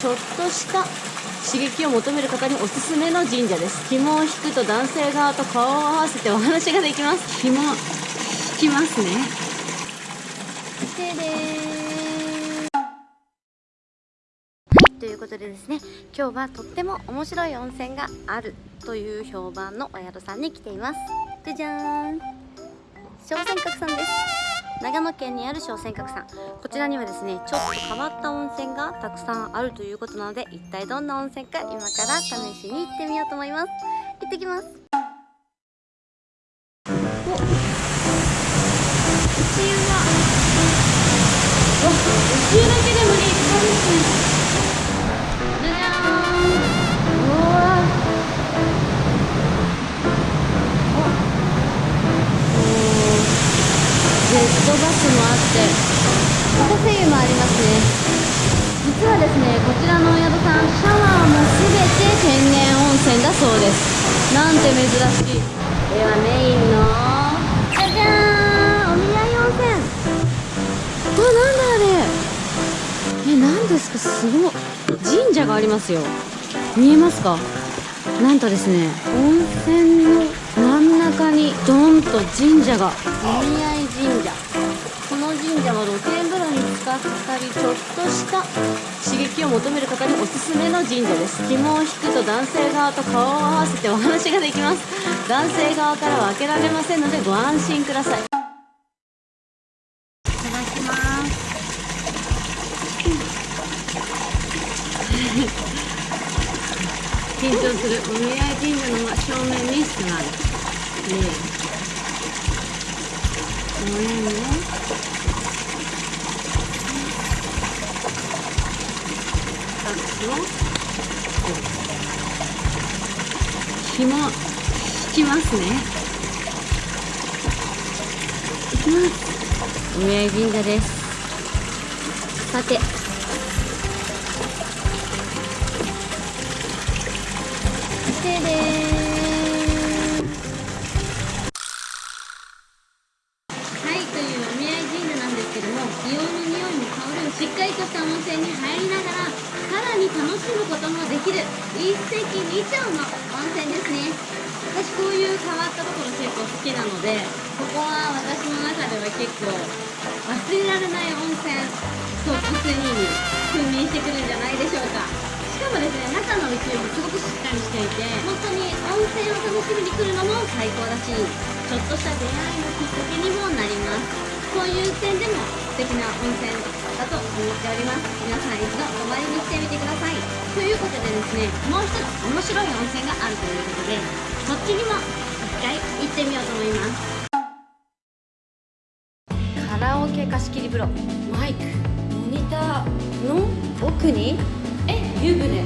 ちょっとした刺激を求める方におすすめの神社です。紐を引くと男性側と顔を合わせてお話ができます。紐引きますね。でではいということでですね今日はとっても面白い温泉があるという評判のお宿さんに来ています。じゃじゃーん。小泉閣さんです長野県にある小泉閣さんこちらにはですねちょっと変わった温泉がたくさんあるということなので一体どんな温泉か今から試しに行ってみようと思います。行ってきます。おっ。ットバスもあってフォトセイユもありますね。実はですねこちらのお宿さんシャワーも全て天然温泉だそうです。なんて珍しい。ではメインのじゃじゃーんお見合い温泉。わなんだあれ。え何ですか？すごい神社がありますよ。見えますか？なんとですね温泉の真ん中にドンと神社が。お見合い神社この神社は露天風呂に使ったりちょっとした刺激を求める方におすすめの神社です。紐を引くと男性側と顔を合わせてお話ができます。男性側からは開けられませんのでご安心ください。いただきます。緊張するお見合い神社の正面に座る。ねえごめんねタッチを紐引きますね。いきますお見合い神社です。さて。でーはいというお見合い神社なんですけども硫黄の匂いも香るしっかりとした温泉に入りながらに楽しむこともできる一石二鳥の温泉ですね。私こういう変わったところ結構好きなのでここは私の中では結構忘れられない温泉トップ3に君臨してくるんじゃないでしょうか。しかもですね中の宇宙もすごくしっかりしていて本当に温泉を楽しみに来るのも最高だしちょっとした出会いのきっかけにもなります。そういう点でも素敵な温泉だと思っております。皆さん一度お参りに来てみてください。ということでですねもう一つ面白い温泉があるということでそっちにも一回行ってみようと思います。カラオケ貸し切り風呂。マイク。モニター。の？奥に？え湯船。